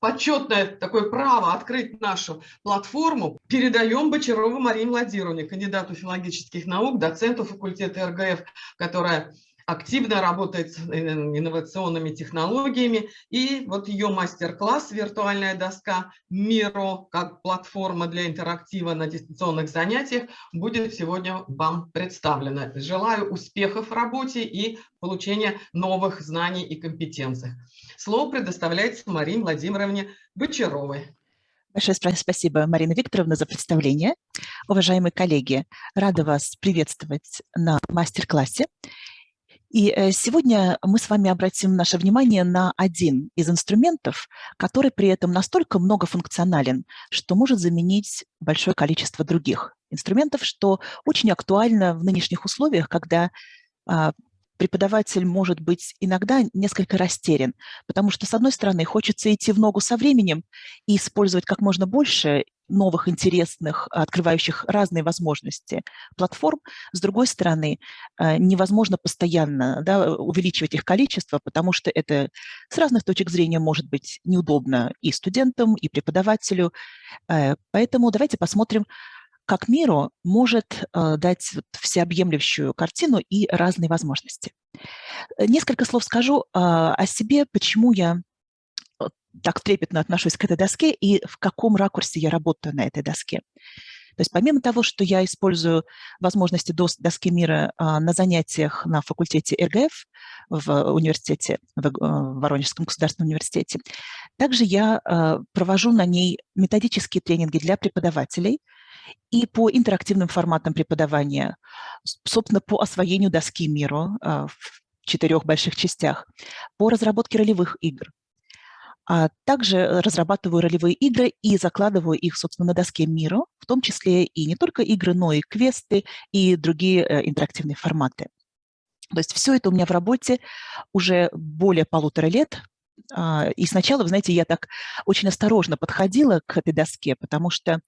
почетное такое право открыть нашу платформу передаем Бочарову Марии Владимировне, кандидату филологических наук, доценту факультета РГФ, которая активно работает с э, инновационными технологиями. И вот ее мастер-класс «Виртуальная доска Миро» как платформа для интерактива на дистанционных занятиях будет сегодня вам представлена. Желаю успехов в работе и получения новых знаний и компетенций. Слово предоставляется Марии Владимировне Бочаровой. Большое спасибо, Марина Викторовна, за представление. Уважаемые коллеги, рада вас приветствовать на мастер-классе. И э, сегодня мы с вами обратим наше внимание на один из инструментов, который при этом настолько многофункционален, что может заменить большое количество других инструментов, что очень актуально в нынешних условиях, когда а, преподаватель может быть иногда несколько растерян, потому что, с одной стороны, хочется идти в ногу со временем и использовать как можно больше новых, интересных, открывающих разные возможности платформ. С другой стороны, э, невозможно постоянно да, увеличивать их количество, потому что это с разных точек зрения может быть неудобно и студентам, и преподавателю. Э, поэтому давайте посмотрим, как миру может э, дать всеобъемлющую картину и разные возможности. Несколько слов скажу о себе, почему я так трепетно отношусь к этой доске и в каком ракурсе я работаю на этой доске. То есть помимо того, что я использую возможности доски мира а, на занятиях на факультете РГФ в университете, в э, Воронежском государственном университете, также я провожу на ней методические тренинги для преподавателей и по интерактивным форматам преподавания, собственно, по освоению доски миру а, в четырех больших частях, по разработке ролевых игр, а также разрабатываю ролевые игры и закладываю их, собственно, на доске мира, в том числе и не только игры, но и квесты и другие э, интерактивные форматы. То есть все это у меня в работе уже более полутора лет. А, и сначала, вы знаете, я так очень осторожно подходила к этой доске, потому что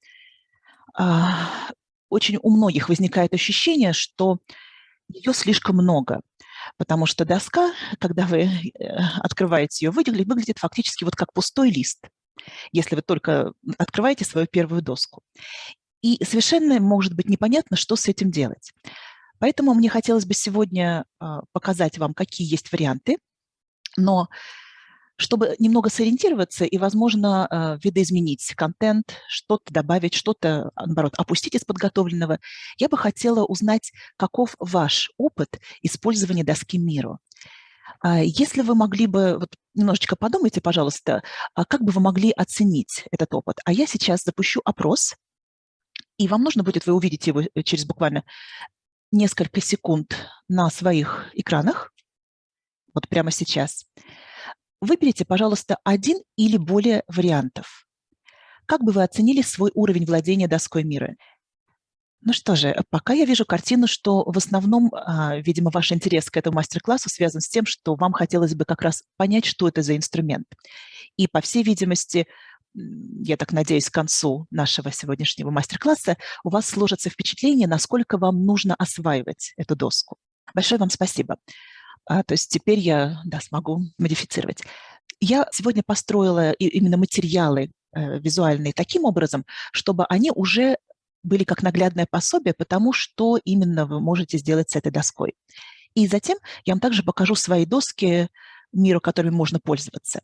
очень у многих возникает ощущение, что ее слишком много потому что доска, когда вы э, открываете ее, выглядит, выглядит фактически вот как пустой лист, если вы только открываете свою первую доску. И совершенно может быть непонятно, что с этим делать. Поэтому мне хотелось бы сегодня а, показать вам, какие есть варианты, но чтобы немного сориентироваться и, возможно, э, видоизменить контент, что-то добавить, что-то, наоборот, опустить из подготовленного, я бы хотела узнать, каков ваш опыт использования доски миру. А, если вы могли бы, вот немножечко подумайте, пожалуйста, а как бы вы могли оценить этот опыт? А я сейчас запущу опрос, и вам нужно будет, вы увидите его э, через буквально несколько секунд на своих экранах, вот прямо сейчас. Выберите, пожалуйста, один или более вариантов. Как бы вы оценили свой уровень владения доской мира? Ну что же, пока я вижу картину, что в основном, а, видимо, ваш интерес к этому мастер-классу связан с тем, что вам хотелось бы как раз понять, что это за инструмент. И, по всей видимости, я так надеюсь, к концу нашего сегодняшнего мастер-класса у вас сложится впечатление, насколько вам нужно осваивать эту доску. Большое вам спасибо. А, то есть теперь я да, смогу модифицировать. Я сегодня построила именно материалы э, визуальные таким образом, чтобы они уже были как наглядное пособие, потому что именно вы можете сделать с этой доской. И затем я вам также покажу свои доски миру, которыми можно пользоваться.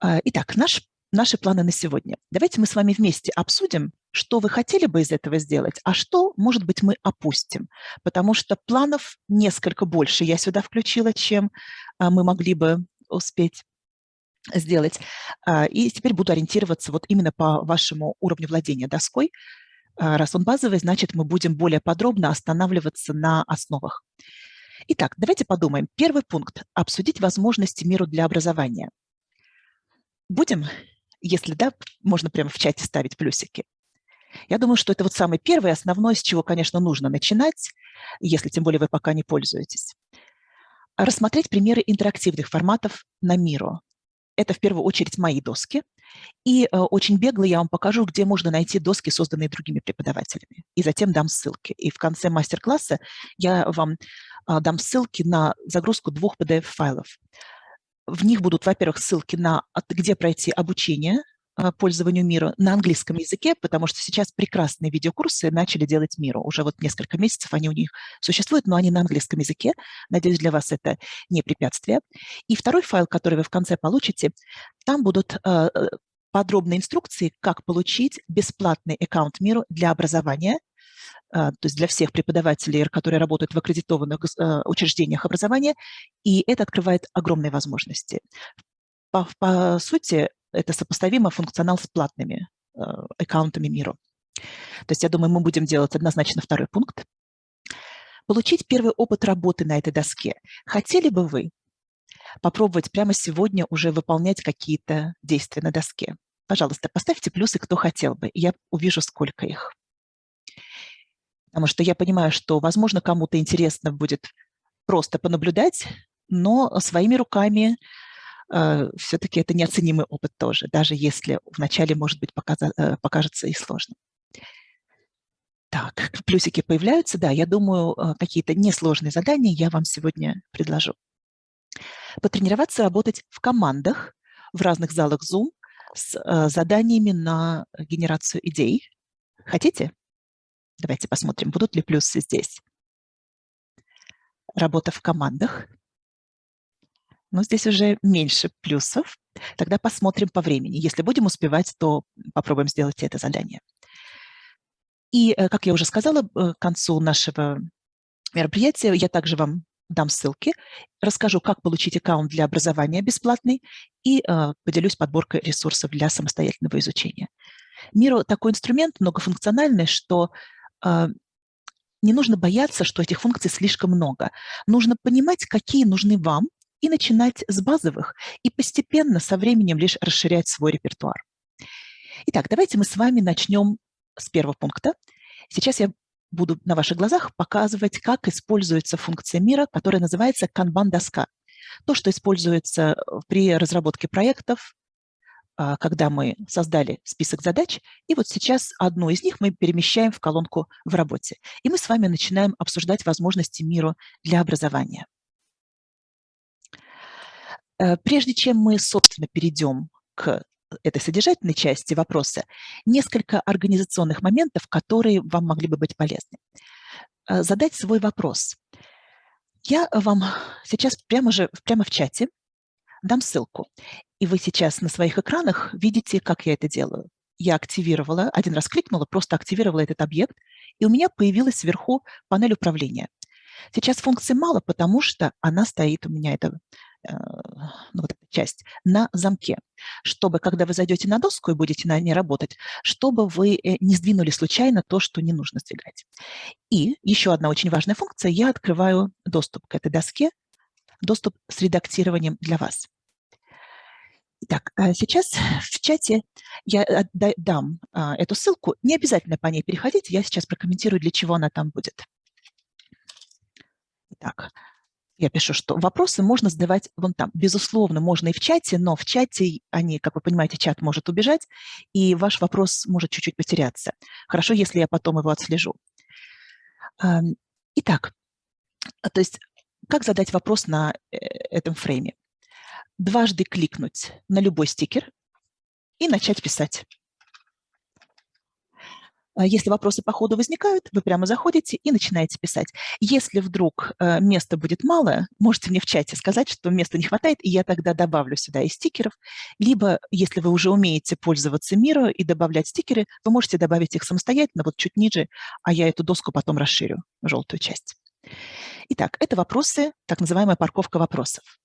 А, итак, наш наши планы на сегодня. Давайте мы с вами вместе обсудим, что вы хотели бы из этого сделать, а что, может быть, мы опустим. Потому что планов несколько больше я сюда включила, чем а, мы могли бы успеть сделать. А, и теперь буду ориентироваться вот именно по вашему уровню владения доской. А, раз он базовый, значит, мы будем более подробно останавливаться на основах. Итак, давайте подумаем. Первый пункт – обсудить возможности миру для образования. Будем если да, можно прямо в чате ставить плюсики. Я думаю, что это вот самый первый, основной, с чего, конечно, нужно начинать, если тем более вы пока не пользуетесь. Рассмотреть примеры интерактивных форматов на Миру. Это в первую очередь мои доски. И э, очень бегло я вам покажу, где можно найти доски, созданные другими преподавателями. И затем дам ссылки. И в конце мастер-класса я вам э, дам ссылки на загрузку двух PDF-файлов. В них будут, во-первых, ссылки на где пройти обучение пользованию мира на английском языке, потому что сейчас прекрасные видеокурсы начали делать миру. Уже вот несколько месяцев они у них существуют, но они на английском языке. Надеюсь, для вас это не препятствие. И второй файл, который вы в конце получите, там будут э, подробные инструкции, как получить бесплатный аккаунт миру для образования, э, то есть для всех преподавателей, которые работают в аккредитованных учреждениях образования, и это открывает огромные возможности. По, по сути, это сопоставимо функционал с платными э, аккаунтами миру. То есть я думаю, мы будем делать однозначно второй пункт. Получить первый опыт работы на этой доске. Хотели бы вы попробовать прямо сегодня уже выполнять какие-то действия на доске? Пожалуйста, поставьте плюсы, кто хотел бы, я увижу, сколько их. Потому что я понимаю, что, возможно, кому-то интересно будет просто понаблюдать, но своими руками все-таки это неоценимый опыт тоже, даже если вначале, может быть, э, покажется и сложно. Так, плюсики появляются. Да, я думаю, э, какие-то несложные задания я вам сегодня предложу. Потренироваться работать в командах в разных залах Zoom с э, заданиями на генерацию идей. Хотите? Давайте посмотрим, будут ли плюсы здесь. Работа в командах – но здесь уже меньше плюсов. Тогда посмотрим по времени. Если будем успевать, то попробуем сделать это задание. И, э, как я уже сказала, э, к концу нашего мероприятия я также вам дам ссылки, расскажу, как получить аккаунт для образования бесплатный и э, поделюсь подборкой ресурсов для самостоятельного изучения. Миру такой инструмент многофункциональный, что не нужно бояться, что этих функций слишком много. Нужно понимать, какие нужны вам, и начинать с базовых, и постепенно со временем лишь расширять свой репертуар. Итак, давайте мы с вами начнем с первого пункта. Сейчас я буду на ваших глазах показывать, как используется функция мира, которая называется канбан-доска. То, что используется при разработке проектов, а, когда мы создали список задач, и вот сейчас одну из них мы перемещаем в колонку «В работе». И мы с вами начинаем обсуждать возможности мира для образования. Э, прежде чем мы, собственно, перейдем к этой содержательной части вопроса, несколько организационных моментов, которые вам могли бы быть полезны. Э, задать свой вопрос. Я вам сейчас прямо, же, прямо в чате дам ссылку, и вы сейчас на своих экранах видите, как я это делаю. Я активировала, один раз кликнула, просто активировала этот объект, и у меня появилась вверху панель управления. Сейчас функции мало, потому что она стоит у меня, это Э, ну, вот эта часть, на замке, чтобы, когда вы зайдете на доску и будете на ней работать, чтобы вы э, не сдвинули случайно то, что не нужно сдвигать. И еще одна очень важная функция, я открываю доступ к этой доске, доступ с редактированием для вас. Итак, а сейчас в чате я дам а, эту ссылку. Не обязательно по ней переходить, я сейчас прокомментирую, для чего она там будет. Итак, я пишу, что вопросы можно задавать вон там. Безусловно, можно и в чате, но в чате они, как вы понимаете, чат может убежать, и ваш вопрос может чуть-чуть потеряться. Хорошо, если я потом его отслежу. Итак, то есть как задать вопрос на э, этом фрейме? Дважды кликнуть на любой стикер и начать писать. А если вопросы по ходу возникают, вы прямо заходите и начинаете писать. Если вдруг э, места будет мало, можете мне в чате сказать, что места не хватает, и я тогда добавлю сюда и стикеров. Либо, если вы уже умеете пользоваться миром и добавлять стикеры, вы можете добавить их самостоятельно, вот чуть ниже, а я эту доску потом расширю, желтую часть. Итак, это вопросы, так называемая парковка вопросов.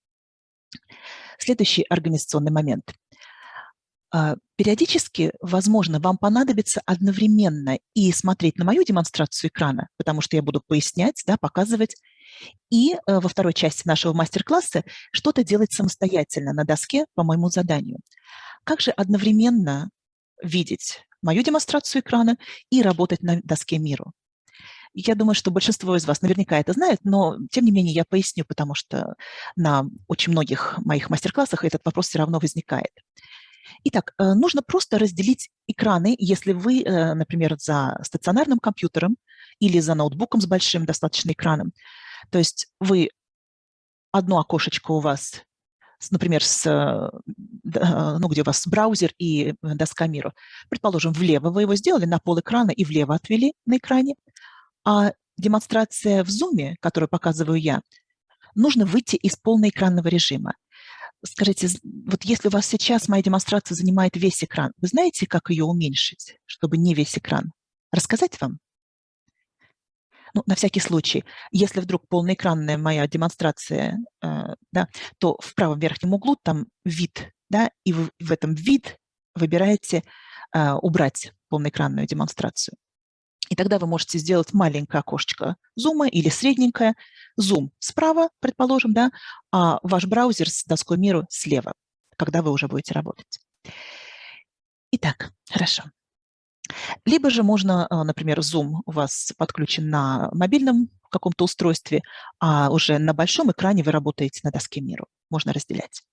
Следующий организационный момент – периодически, возможно, вам понадобится одновременно и смотреть на мою демонстрацию экрана, потому что я буду пояснять, да, показывать, и э, во второй части нашего мастер-класса что-то делать самостоятельно на доске по моему заданию. Как же одновременно видеть мою демонстрацию экрана и работать на доске миру? Я думаю, что большинство из вас наверняка это знает, но тем не менее я поясню, потому что на очень многих моих мастер-классах этот вопрос все равно возникает. Итак, э, нужно просто разделить экраны, если вы, э, например, за стационарным компьютером или за ноутбуком с большим достаточно экраном. То есть вы одно окошечко у вас например, с, ну, где у вас браузер и доска миру. Предположим, влево вы его сделали на пол экрана и влево отвели на экране, а демонстрация в Zoom, которую показываю я, нужно выйти из полноэкранного режима. Скажите, вот если у вас сейчас моя демонстрация занимает весь экран, вы знаете, как ее уменьшить, чтобы не весь экран? Рассказать вам? Ну, на всякий случай, если вдруг полноэкранная моя демонстрация, э, да, то в правом верхнем углу там вид, да, и в, в этом вид выбираете э, убрать полноэкранную демонстрацию. И тогда вы можете сделать маленькое окошечко зума или средненькое. Зум справа, предположим, да, а ваш браузер с доской миру слева, когда вы уже будете работать. Итак, хорошо. Либо же можно, а, например, Zoom у вас подключен на мобильном каком-то устройстве, а уже на большом экране вы работаете на доске миру. Можно разделять.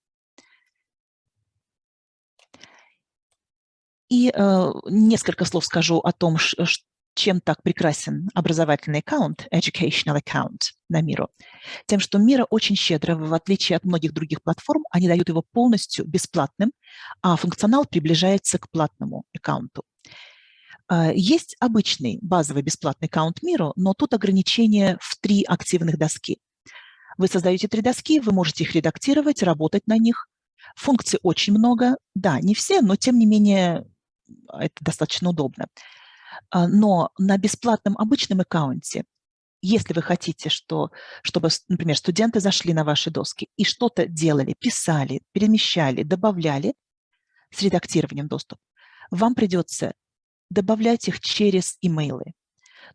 И э, несколько слов скажу о том, чем так прекрасен образовательный аккаунт, educational account на Миру, тем, что Мира очень щедро, в отличие от многих других платформ, они дают его полностью бесплатным, а функционал приближается к платному аккаунту. А, есть обычный базовый бесплатный аккаунт Миру, но тут ограничение в три активных доски. Вы создаете три доски, вы можете их редактировать, работать на них. Функций очень много. Да, не все, но тем не менее это достаточно удобно. А, но на бесплатном обычном аккаунте, если вы хотите, что, чтобы, например, студенты зашли на ваши доски и что-то делали, писали, перемещали, добавляли с редактированием доступ, вам придется добавлять их через имейлы.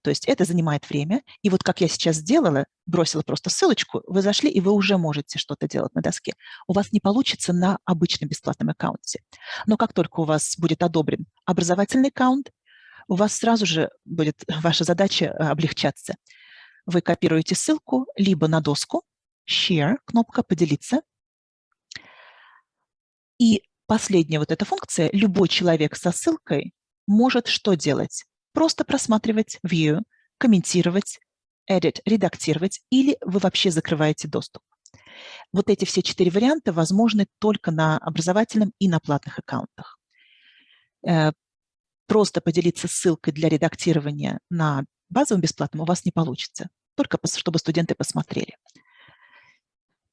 То есть это занимает время. И вот как я сейчас сделала, бросила просто ссылочку, вы зашли, и вы уже можете что-то делать на доске. У вас не получится на обычном бесплатном аккаунте. Но как только у вас будет одобрен образовательный аккаунт, у вас сразу же будет ваша задача э, облегчаться. Вы копируете ссылку либо на доску, Share, кнопка «Поделиться». И последняя вот эта функция, любой человек со ссылкой может что делать? Просто просматривать View, комментировать, Edit, редактировать, или вы вообще закрываете доступ. Вот эти все четыре варианта возможны только на образовательном и на платных аккаунтах. Просто поделиться ссылкой для редактирования на базовом бесплатном у вас не получится, только чтобы студенты посмотрели.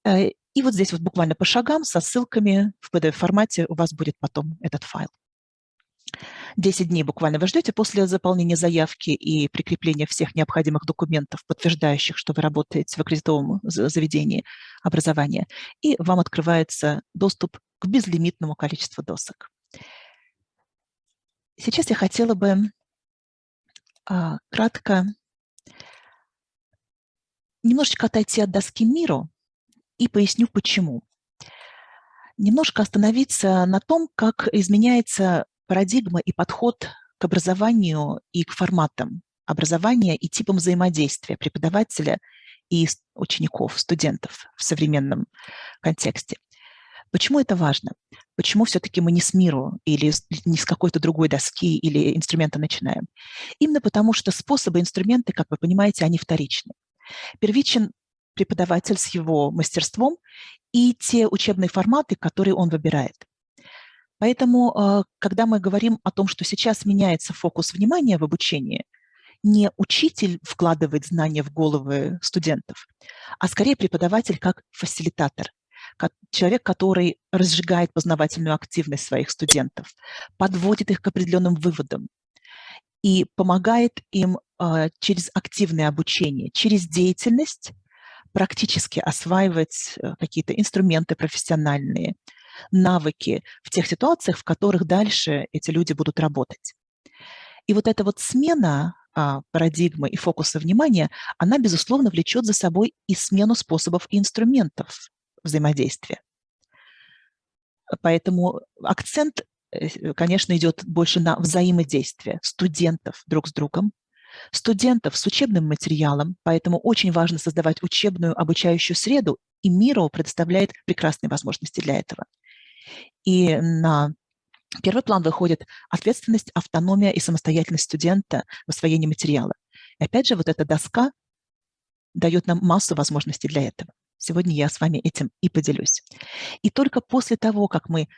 Э, и вот здесь вот буквально по шагам со ссылками в PDF-формате у вас будет потом этот файл. 10 дней буквально вы ждете после заполнения заявки и прикрепления всех необходимых документов, подтверждающих, что вы работаете в аккредитованном заведении образования, и вам открывается доступ к безлимитному количеству досок. Сейчас я хотела бы а, кратко немножечко отойти от доски миру и поясню, почему. Немножко остановиться на том, как изменяется парадигма и подход к образованию и к форматам образования и типам взаимодействия преподавателя и учеников, студентов в современном контексте. Почему это важно? Почему все-таки мы не с миру или не с какой-то другой доски или инструмента начинаем? Именно потому, что способы, инструменты, как вы понимаете, они вторичны. Первичен преподаватель с его мастерством и те учебные форматы, которые он выбирает. Поэтому, а, когда мы говорим о том, что сейчас меняется фокус внимания в обучении, не учитель вкладывает знания в головы студентов, а скорее преподаватель как фасилитатор, человек, который разжигает познавательную активность своих студентов, подводит их к определенным выводам и помогает им э, через активное обучение, через деятельность практически осваивать э, какие-то инструменты профессиональные, навыки в тех ситуациях, в которых дальше эти люди будут работать. И вот эта вот смена а, парадигмы и фокуса внимания, она, безусловно, влечет за собой и смену способов и инструментов взаимодействия. Поэтому акцент, э, конечно, идет больше на взаимодействие студентов друг с другом, студентов с учебным материалом, поэтому очень важно создавать учебную обучающую среду, и МИРО предоставляет прекрасные возможности для этого. И на первый план выходит ответственность, автономия и самостоятельность студента в освоении материала. И опять же, вот эта доска дает нам массу возможностей для этого. Сегодня я с вами этим и поделюсь. И только после того, как мы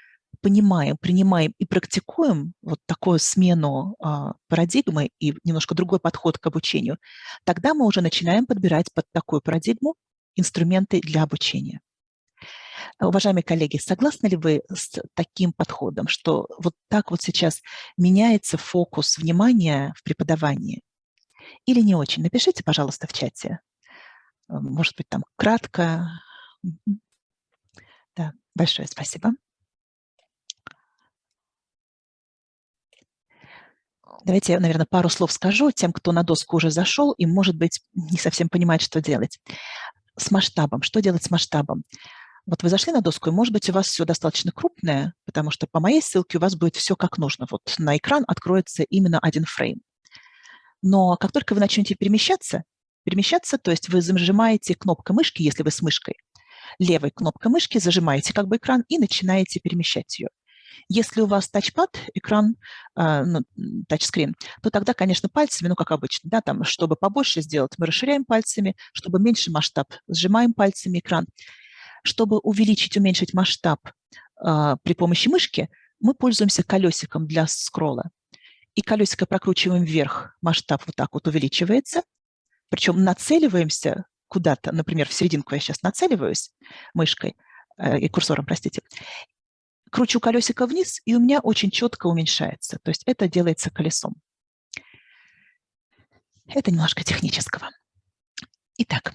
понимаем, принимаем и практикуем вот такую смену э, парадигмы и немножко другой подход к обучению, тогда мы уже начинаем подбирать под такую парадигму инструменты для обучения. Уважаемые коллеги, согласны ли вы с таким подходом, что вот так вот сейчас меняется фокус внимания в преподавании? Или не очень? Напишите, пожалуйста, в чате. Может быть, там кратко. Да, большое спасибо. Давайте я, наверное, пару слов скажу тем, кто на доску уже зашел и, может быть, не совсем понимает, что делать. С масштабом. Что делать с масштабом? Вот вы зашли на доску, и, может быть, у вас все достаточно крупное, потому что по моей ссылке у вас будет все как нужно. Вот на экран откроется именно один фрейм. Но как только вы начнете перемещаться, перемещаться, то есть вы зажимаете кнопкой мышки, если вы с мышкой, левой кнопкой мышки зажимаете как бы экран и начинаете перемещать ее. Если у вас тачпад, экран, э, ну, тачскрин, то тогда, конечно, пальцами, ну, как обычно, да, там, чтобы побольше сделать, мы расширяем пальцами, чтобы меньше масштаб, сжимаем пальцами экран. Чтобы увеличить, уменьшить масштаб э, при помощи мышки, мы пользуемся колесиком для скролла. И колесико прокручиваем вверх, масштаб вот так вот увеличивается, причем нацеливаемся куда-то, например, в серединку я сейчас нацеливаюсь мышкой, э, и курсором, простите, кручу колесико вниз, и у меня очень четко уменьшается. То есть это делается колесом. Это немножко технического. Итак,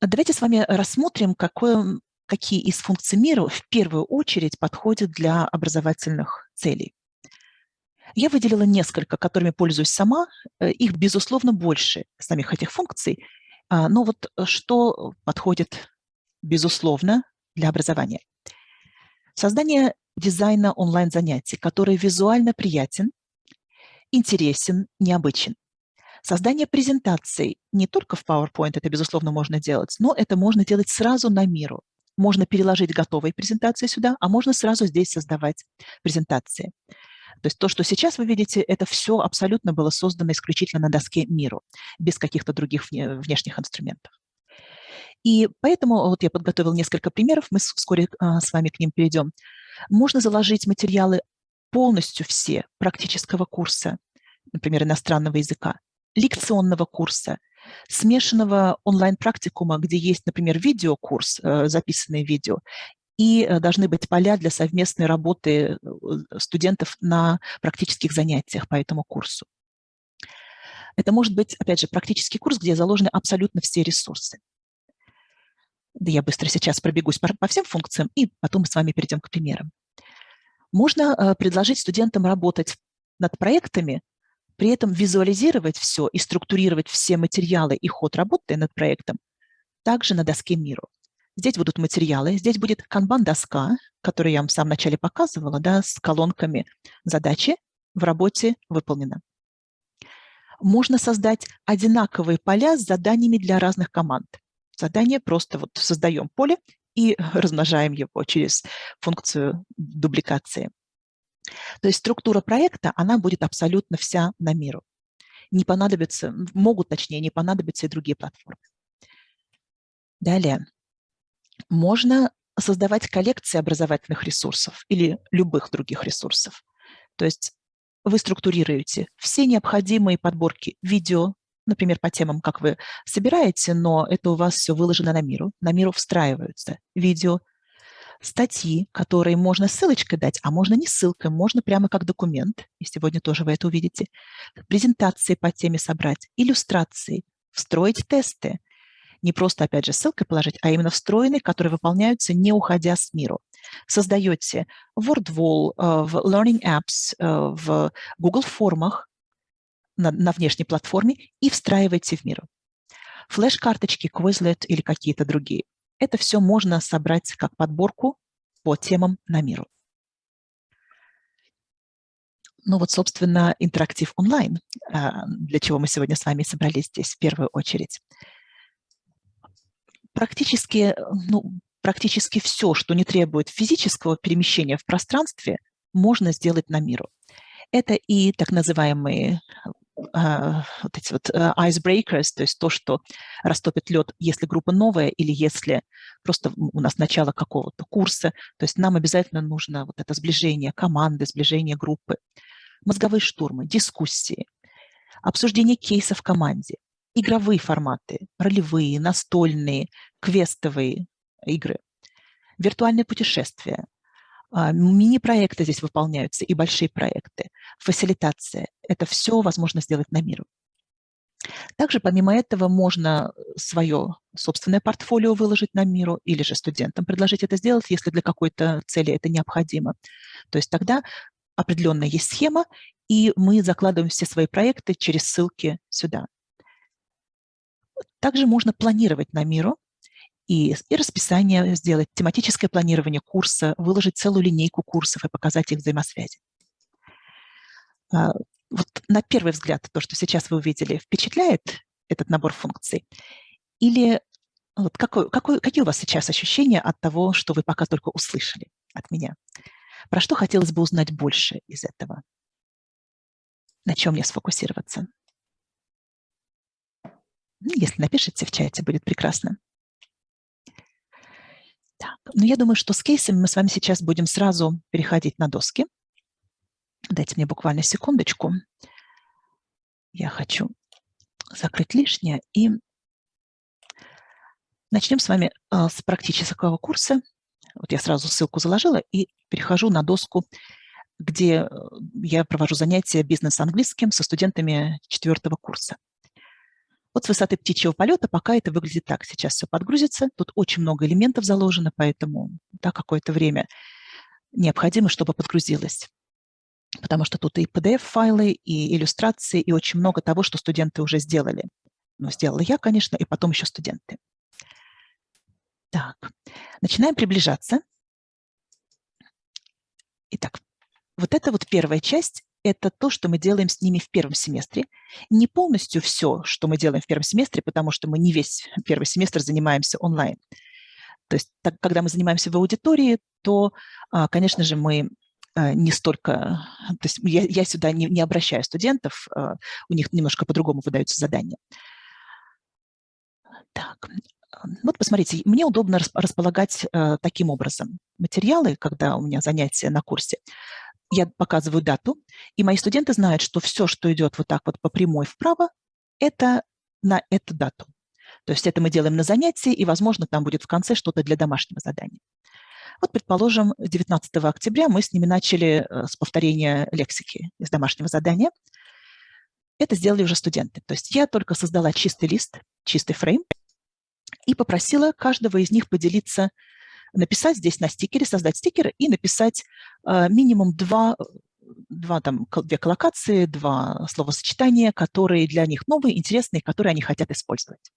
давайте с вами рассмотрим, какое, какие из функций мира в первую очередь подходят для образовательных целей. Я выделила несколько, которыми пользуюсь сама. Э, их, безусловно, больше, самих этих функций. А, но вот что подходит, безусловно, для образования – Создание дизайна онлайн-занятий, который визуально приятен, интересен, необычен. Создание презентаций не только в PowerPoint, это, безусловно, можно делать, но это можно делать сразу на миру. Можно переложить готовые презентации сюда, а можно сразу здесь создавать презентации. То есть то, что сейчас вы видите, это все абсолютно было создано исключительно на доске миру, без каких-то других внешних инструментов. И поэтому вот я подготовил несколько примеров, мы вскоре а, с вами к ним перейдем. Можно заложить материалы полностью все практического курса, например, иностранного языка, лекционного курса, смешанного онлайн-практикума, где есть, например, видеокурс, э, записанное видео, и э, должны быть поля для совместной работы э, студентов на практических занятиях по этому курсу. Это может быть, опять же, практический курс, где заложены абсолютно все ресурсы. Да я быстро сейчас пробегусь по, по всем функциям, и потом мы с вами перейдем к примерам. Можно э, предложить студентам работать над проектами, при этом визуализировать все и структурировать все материалы и ход работы над проектом также на доске миру. Здесь будут материалы, здесь будет канбан-доска, которую я вам в самом начале показывала, да, с колонками задачи в работе выполнено. Можно создать одинаковые поля с заданиями для разных команд задание, просто вот создаем поле и размножаем его через функцию дубликации. То есть структура проекта, она будет абсолютно вся на миру. Не понадобится, могут, точнее, не понадобиться и другие платформы. Далее. Можно создавать коллекции образовательных ресурсов или любых других ресурсов. То есть вы структурируете все необходимые подборки видео, например, по темам, как вы собираете, но это у вас все выложено на миру. На миру встраиваются видео, статьи, которые можно ссылочкой дать, а можно не ссылкой, можно прямо как документ, и сегодня тоже вы это увидите, презентации по теме собрать, иллюстрации, встроить тесты, не просто, опять же, ссылкой положить, а именно встроенные, которые выполняются, не уходя с миру. Создаете WordWall, э, в Learning Apps, э, в Google формах, на, на внешней платформе и встраиваете в мир. Флеш-карточки, Quizlet или какие-то другие. Это все можно собрать как подборку по темам на миру. Ну вот, собственно, интерактив онлайн, а, для чего мы сегодня с вами собрались здесь в первую очередь. Практически, ну, практически все, что не требует физического перемещения в пространстве, можно сделать на миру. Это и так называемые вот эти вот icebreakers, то есть то, что растопит лед, если группа новая или если просто у нас начало какого-то курса. То есть нам обязательно нужно вот это сближение команды, сближение группы, мозговые штурмы, дискуссии, обсуждение кейсов в команде, игровые форматы, ролевые, настольные, квестовые игры, виртуальные путешествия, а, мини-проекты здесь выполняются и большие проекты, фасилитация. Это все возможно сделать на миру. Также помимо этого можно свое собственное портфолио выложить на миру или же студентам предложить это сделать, если для какой-то цели это необходимо. То есть тогда определенная есть схема, и мы закладываем все свои проекты через ссылки сюда. Также можно планировать на миру и, и расписание сделать, тематическое планирование курса, выложить целую линейку курсов и показать их взаимосвязи. А, вот на первый взгляд то, что сейчас вы увидели, впечатляет этот набор функций? Или вот какой, какой, какие у вас сейчас ощущения от того, что вы пока только услышали от меня? Про что хотелось бы узнать больше из этого? На чем мне сфокусироваться? Ну, если напишите в чате, будет прекрасно. Так, ну я думаю, что с кейсами мы с вами сейчас будем сразу переходить на доски. Дайте мне буквально секундочку. Я хочу закрыть лишнее. И начнем с вами а, с практического курса. Вот я сразу ссылку заложила и перехожу на доску, где э, я провожу занятия бизнес-английским со студентами четвертого курса. Вот с высоты птичьего полета пока это выглядит так. Сейчас все подгрузится. Тут очень много элементов заложено, поэтому да, какое-то время необходимо, чтобы подгрузилось. Потому что тут и PDF-файлы, и иллюстрации, и очень много того, что студенты уже сделали. Ну, сделала я, конечно, и потом еще студенты. Так, начинаем приближаться. Итак, вот это вот первая часть это то, что мы делаем с ними в первом семестре. Не полностью все, что мы делаем в первом семестре, потому что мы не весь первый семестр занимаемся онлайн. То есть, так, когда мы занимаемся в аудитории, то, а, конечно же, мы а, не столько... То есть я, я сюда не, не обращаю студентов, а, у них немножко по-другому выдаются задания. Так, вот посмотрите, мне удобно располагать таким образом материалы, когда у меня занятия на курсе я показываю дату, и мои студенты знают, что все, что идет вот так вот по прямой вправо, это на эту дату. То есть это мы делаем на занятии, и, возможно, там будет в конце что-то для домашнего задания. Вот, предположим, 19 октября мы с ними начали э, с повторения лексики из домашнего задания. Это сделали уже студенты. То есть я только создала чистый лист, чистый фрейм, и попросила каждого из них поделиться написать здесь на стикере, создать стикер и написать э, минимум два, два там, две коллокации, два словосочетания, которые для них новые, интересные, которые они хотят использовать.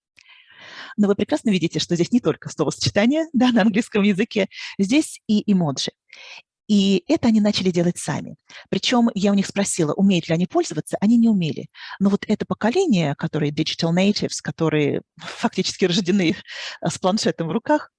Но вы прекрасно видите, что здесь не только словосочетания да, на английском языке, здесь и эмоджи. И это они начали делать сами. Причем я у них спросила, умеют ли они пользоваться, они не умели. Но вот это поколение, которые digital natives, которые фактически рождены с планшетом в руках,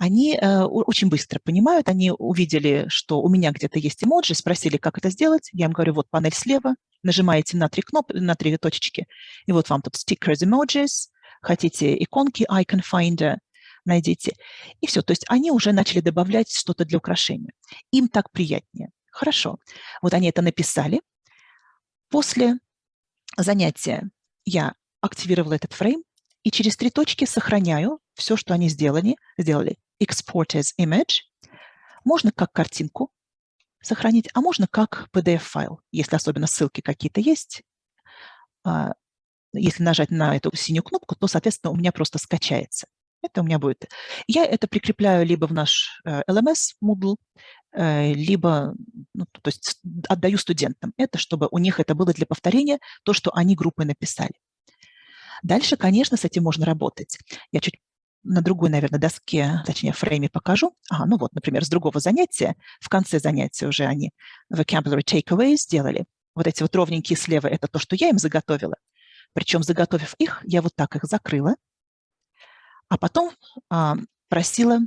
они э, очень быстро понимают, они увидели, что у меня где-то есть эмоджи, спросили, как это сделать. Я им говорю, вот панель слева, нажимаете на три кнопки, на три точечки, и вот вам тут stickers emojis, хотите иконки icon finder, найдите. И все, то есть они уже начали добавлять что-то для украшения. Им так приятнее. Хорошо. Вот они это написали. После занятия я активировала этот фрейм и через три точки сохраняю все, что они сделали, сделали export as image. Можно как картинку сохранить, а можно как PDF-файл, если особенно ссылки какие-то есть. А, если нажать на эту синюю кнопку, то, соответственно, у меня просто скачается. Это у меня будет. Я это прикрепляю либо в наш э, LMS Moodle, э, либо ну, то есть отдаю студентам это, чтобы у них это было для повторения, то, что они группой написали. Дальше, конечно, с этим можно работать. Я чуть на другой, наверное, доске, точнее, фрейме покажу. Ага, ну вот, например, с другого занятия, в конце занятия уже они vocabulary takeaways сделали. Вот эти вот ровненькие слева – это то, что я им заготовила. Причем, заготовив их, я вот так их закрыла, а потом а, просила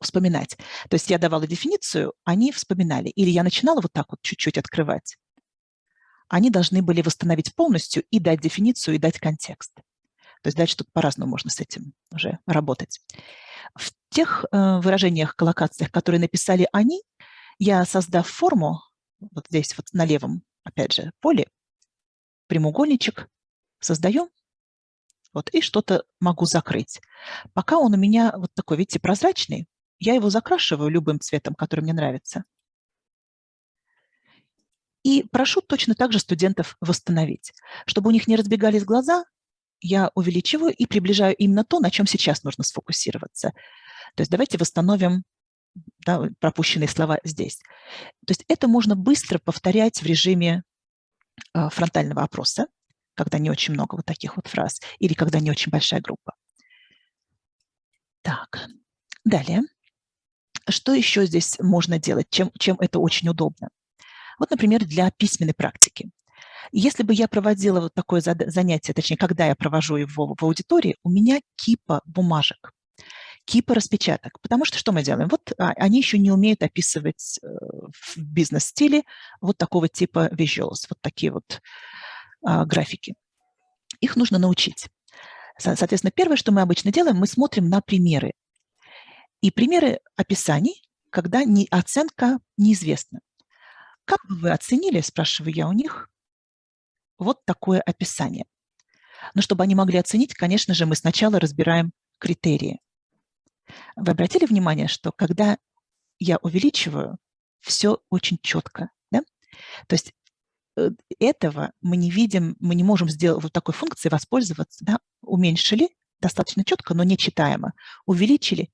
вспоминать. То есть я давала дефиницию, они вспоминали. Или я начинала вот так вот чуть-чуть открывать, они должны были восстановить полностью и дать дефиницию, и дать контекст. То есть дальше тут по-разному можно с этим уже работать. В тех э, выражениях, коллокациях, которые написали они, я, создав форму, вот здесь вот на левом, опять же, поле, прямоугольничек, создаю, вот, и что-то могу закрыть. Пока он у меня вот такой, видите, прозрачный, я его закрашиваю любым цветом, который мне нравится. И прошу точно так же студентов восстановить. Чтобы у них не разбегались глаза, я увеличиваю и приближаю именно то, на чем сейчас нужно сфокусироваться. То есть давайте восстановим да, пропущенные слова здесь. То есть это можно быстро повторять в режиме э, фронтального опроса, когда не очень много вот таких вот фраз, или когда не очень большая группа. Так, далее. Что еще здесь можно делать, чем, чем это очень удобно? Вот, например, для письменной практики. Если бы я проводила вот такое занятие, точнее, когда я провожу его в аудитории, у меня кипа бумажек кипа распечаток. Потому что что мы делаем? Вот а, они еще не умеют описывать э, в бизнес-стиле вот такого типа visuals, вот такие вот а, графики. Их нужно научить. Соответственно, первое, что мы обычно делаем, мы смотрим на примеры. И примеры описаний, когда оценка неизвестна. Как бы вы оценили, спрашиваю я у них, вот такое описание. Но чтобы они могли оценить, конечно же, мы сначала разбираем критерии. Вы обратили внимание, что когда я увеличиваю, все очень четко. Да? То есть э, этого мы не видим, мы не можем сделать вот такой функции воспользоваться. Да? Уменьшили достаточно четко, но не читаемо. Увеличили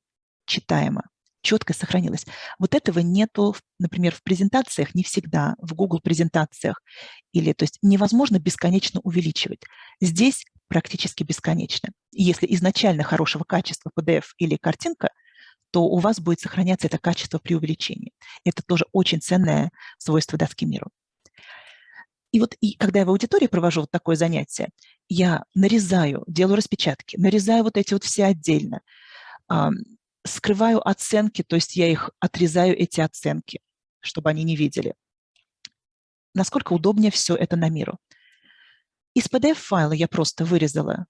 читаемо. Четко сохранилось. Вот этого нету, например, в презентациях не всегда, в Google презентациях. Или, то есть невозможно бесконечно увеличивать. Здесь практически бесконечно. Если изначально хорошего качества PDF или картинка, то у вас будет сохраняться это качество при увеличении. Это тоже очень ценное свойство доски миру. И вот и когда я в аудитории провожу вот такое занятие, я нарезаю, делаю распечатки, нарезаю вот эти вот все отдельно, скрываю оценки, то есть я их отрезаю, эти оценки, чтобы они не видели. Насколько удобнее все это на миру. Из PDF-файла я просто вырезала,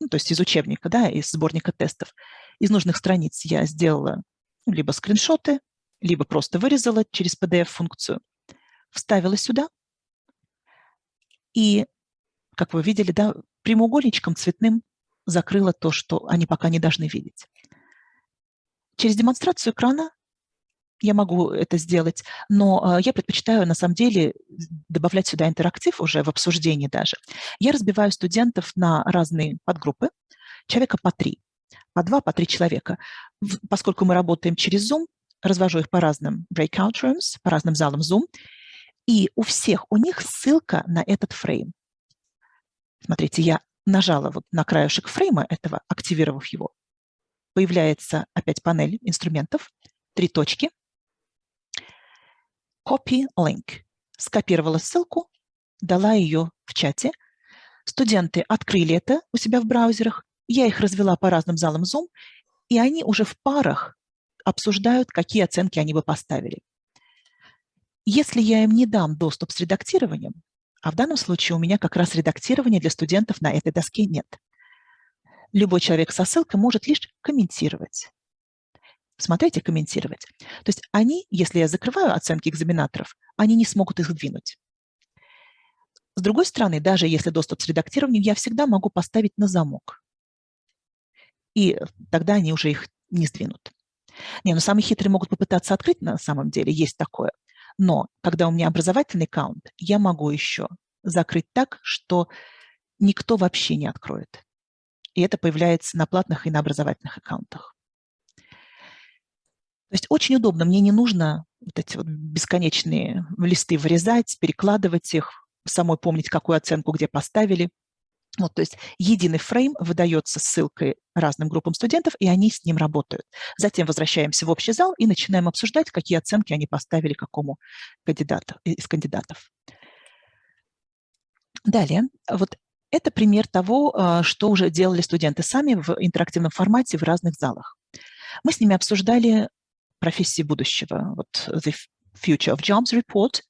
ну, то есть из учебника, да, из сборника тестов, из нужных страниц я сделала либо скриншоты, либо просто вырезала через PDF-функцию, вставила сюда, и, как вы видели, да, прямоугольничком цветным закрыла то, что они пока не должны видеть. Через демонстрацию экрана я могу это сделать, но э, я предпочитаю на самом деле добавлять сюда интерактив уже в обсуждении даже. Я разбиваю студентов на разные подгруппы, человека по три, по два, по три человека. Поскольку мы работаем через Zoom, развожу их по разным breakout rooms, по разным залам Zoom, и у всех у них ссылка на этот фрейм. Смотрите, я нажала вот на краешек фрейма этого, активировав его. Появляется опять панель инструментов, три точки – Copy link. Скопировала ссылку, дала ее в чате. Студенты открыли это у себя в браузерах. Я их развела по разным залам Zoom, и они уже в парах обсуждают, какие оценки они бы поставили. Если я им не дам доступ с редактированием, а в данном случае у меня как раз редактирования для студентов на этой доске нет, любой человек со ссылкой может лишь комментировать смотреть и комментировать. То есть они, если я закрываю оценки экзаменаторов, они не смогут их сдвинуть. С другой стороны, даже если доступ с редактированием, я всегда могу поставить на замок. И тогда они уже их не сдвинут. Не, ну самые хитрые могут попытаться открыть на самом деле, есть такое. Но когда у меня образовательный аккаунт, я могу еще закрыть так, что никто вообще не откроет. И это появляется на платных и на образовательных аккаунтах. То есть очень удобно, мне не нужно вот эти вот бесконечные листы вырезать, перекладывать их, самой помнить, какую оценку где поставили. Вот, то есть единый фрейм выдается ссылкой разным группам студентов, и они с ним работают. Затем возвращаемся в общий зал и начинаем обсуждать, какие оценки они поставили какому кандидату, из кандидатов. Далее, вот это пример того, а, что уже делали студенты сами в интерактивном формате в разных залах. Мы с ними обсуждали профессии будущего. Вот The Future of Jobs Report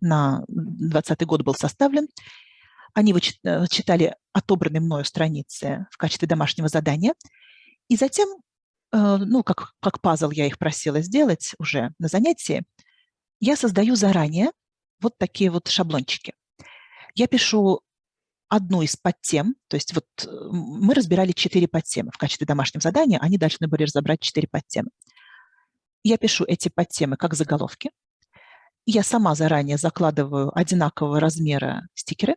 на 2020 год был составлен. Они э, читали отобранные мною страницы в качестве домашнего задания. И затем, э, ну, как, как пазл я их просила сделать уже на занятии, я создаю заранее вот такие вот шаблончики. Я пишу одну из подтем, то есть вот э, мы разбирали четыре подтемы в качестве домашнего задания, они должны были разобрать четыре подтемы. Я пишу эти подтемы как заголовки. Я сама заранее закладываю одинакового размера стикеры,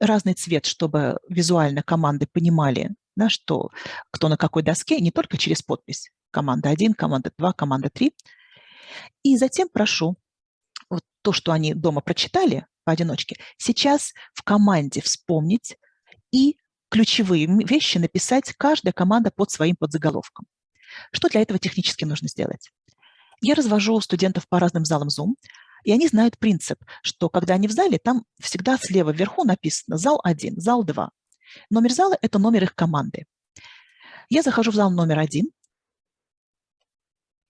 разный цвет, чтобы визуально команды понимали, да, что кто на какой доске, не только через подпись. Команда 1, команда 2, команда 3. И затем прошу вот то, что они дома прочитали поодиночке, сейчас в команде вспомнить и ключевые вещи написать каждая команда под своим подзаголовком. Что для этого технически нужно сделать? Я развожу студентов по разным залам Zoom, и они знают принцип, что когда они в зале, там всегда слева вверху написано «зал 1», «зал 2». Номер зала – это номер их команды. Я захожу в зал номер один,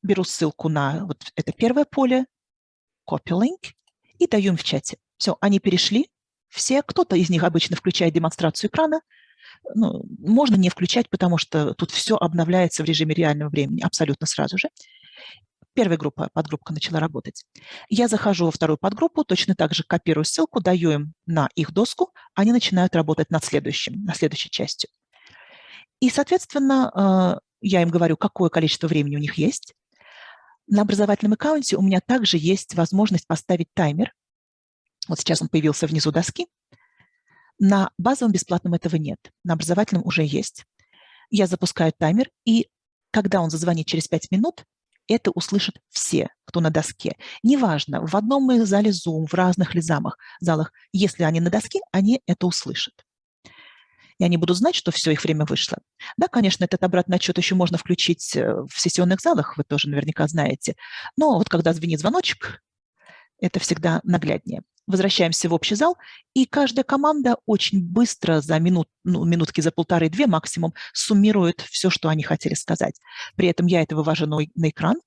беру ссылку на вот это первое поле, copy link, и даю им в чате. Все, они перешли, все, кто-то из них обычно включает демонстрацию экрана, ну, можно не включать, потому что тут все обновляется в режиме реального времени абсолютно сразу же. Первая группа, подгруппка начала работать. Я захожу во вторую подгруппу, точно так же копирую ссылку, даю им на их доску, они начинают работать над следующим, на следующей частью. И, соответственно, э, я им говорю, какое количество времени у них есть. На образовательном аккаунте у меня также есть возможность поставить таймер. Вот сейчас он появился внизу доски. На базовом бесплатном этого нет, на образовательном уже есть. Я запускаю таймер, и когда он зазвонит через 5 минут, это услышат все, кто на доске. Неважно, в одном зале Zoom, в разных ли замах, залах, если они на доске, они это услышат. И они будут знать, что все, их время вышло. Да, конечно, этот обратный отчет еще можно включить э, в сессионных залах, вы тоже наверняка знаете. Но вот когда звенит звоночек, это всегда нагляднее. Возвращаемся в общий зал, и каждая команда очень быстро за минут, ну, минутки за полторы-две максимум суммирует все, что они хотели сказать. При этом я это вывожу на, на экран,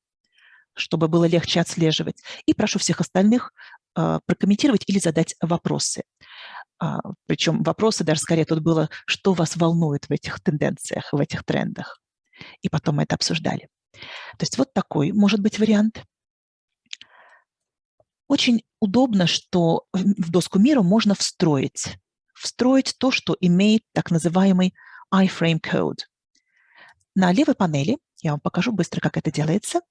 чтобы было легче отслеживать. И прошу всех остальных э, прокомментировать или задать вопросы. А, причем вопросы даже скорее тут было, что вас волнует в этих тенденциях, в этих трендах. И потом мы это обсуждали. То есть вот такой может быть вариант. Очень удобно, что в доску мира можно встроить. Встроить то, что имеет так называемый iframe code. На левой панели, я вам покажу быстро, как это делается,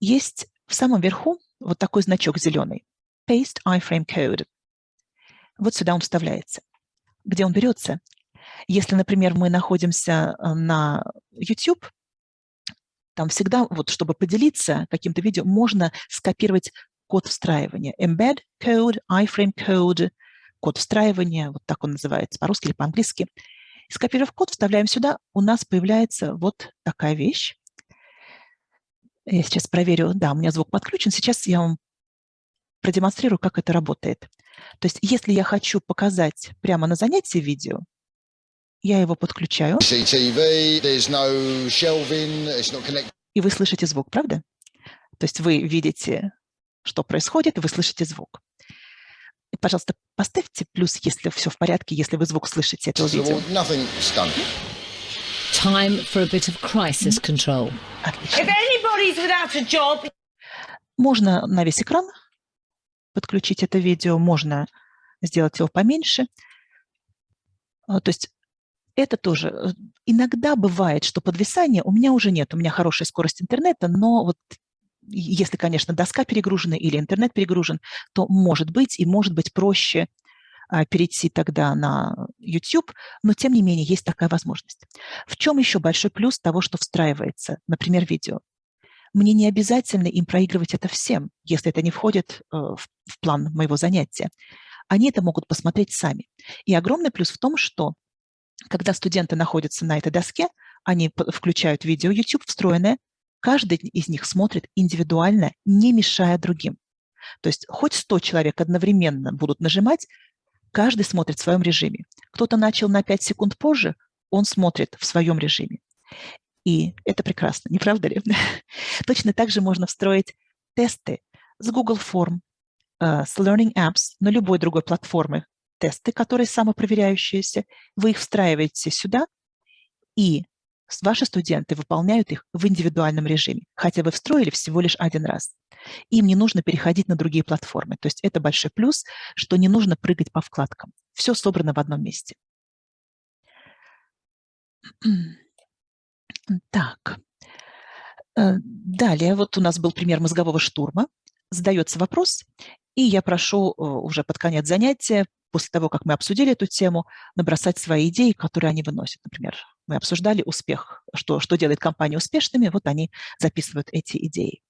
есть в самом верху вот такой значок зеленый. Paste iframe code. Вот сюда он вставляется. Где он берется? Если, например, мы находимся э, на YouTube, там всегда, вот чтобы поделиться каким-то видео, можно скопировать код встраивания. Embed code, iframe code, код встраивания, вот так он называется по-русски или по-английски. Скопировав код, вставляем сюда, у нас появляется вот такая вещь. Я сейчас проверю, да, у меня звук подключен. Сейчас я вам продемонстрирую, как это работает. То есть если я хочу показать прямо на занятии видео, я его подключаю. И вы слышите звук, правда? То есть вы видите что происходит, и вы слышите звук. И, пожалуйста, поставьте плюс, если все в порядке, если вы звук слышите этого видео. Time for a bit of crisis control. Отлично. If anybody's without a job... Можно на весь экран подключить это видео, можно сделать его поменьше. А, то есть это тоже. Э, иногда бывает, что подвисание у меня уже нет, у меня хорошая скорость интернета, но вот если, конечно, доска перегружена или интернет перегружен, то может быть и может быть проще а, перейти тогда на YouTube, но тем не менее есть такая возможность. В чем еще большой плюс того, что встраивается, например, видео? Мне не обязательно им проигрывать это всем, если это не входит э, в план моего занятия. Они это могут посмотреть сами. И огромный плюс в том, что когда студенты находятся на этой доске, они включают видео YouTube встроенное, каждый из них смотрит индивидуально, не мешая другим. То есть хоть 100 человек одновременно будут нажимать, каждый смотрит в своем режиме. Кто-то начал на 5 секунд позже, он смотрит в своем режиме. И это прекрасно, не правда ли? Точно так же можно встроить тесты с Google Form э, с Learning Apps на любой другой платформе тесты, которые самопроверяющиеся, вы их встраиваете сюда, и ваши студенты выполняют их в индивидуальном режиме, хотя вы встроили всего лишь один раз. Им не нужно переходить на другие платформы. То есть это большой плюс, что не нужно прыгать по вкладкам. Все собрано в одном месте. Так. Э, далее, вот у нас был пример мозгового штурма. Задается вопрос, и я прошу э, уже под конец занятия, после того, как мы обсудили эту тему, набросать свои идеи, которые они выносят. Например, мы обсуждали успех, что, что делает компании успешными, вот они записывают эти идеи.